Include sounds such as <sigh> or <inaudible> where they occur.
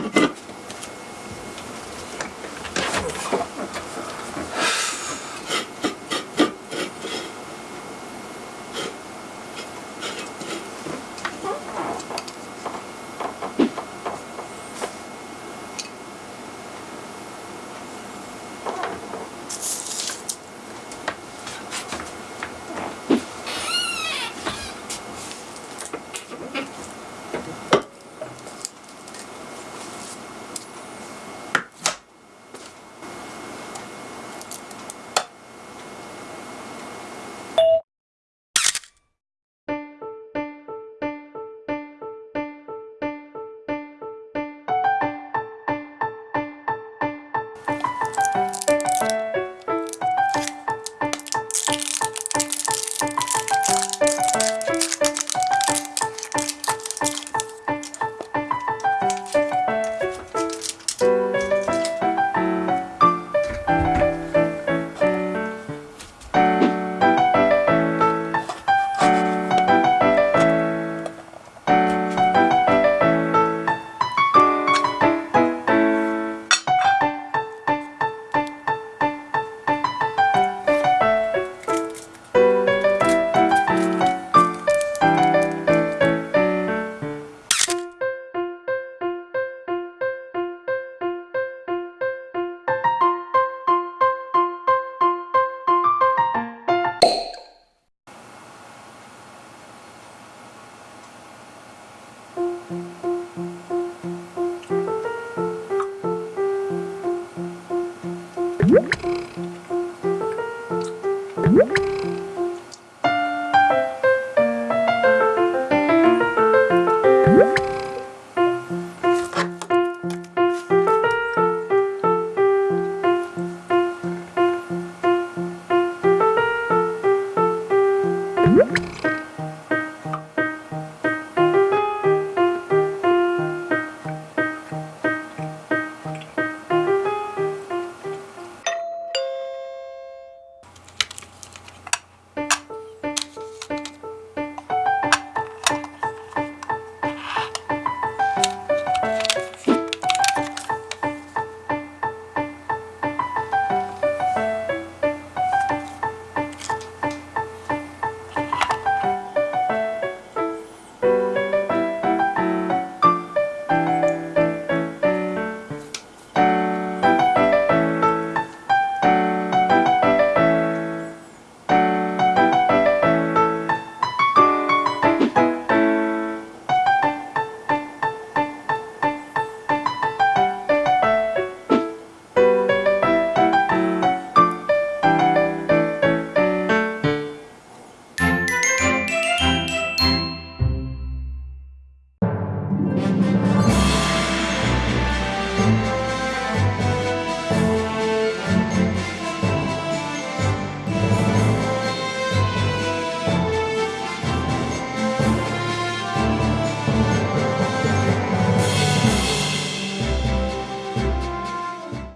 you <coughs> Música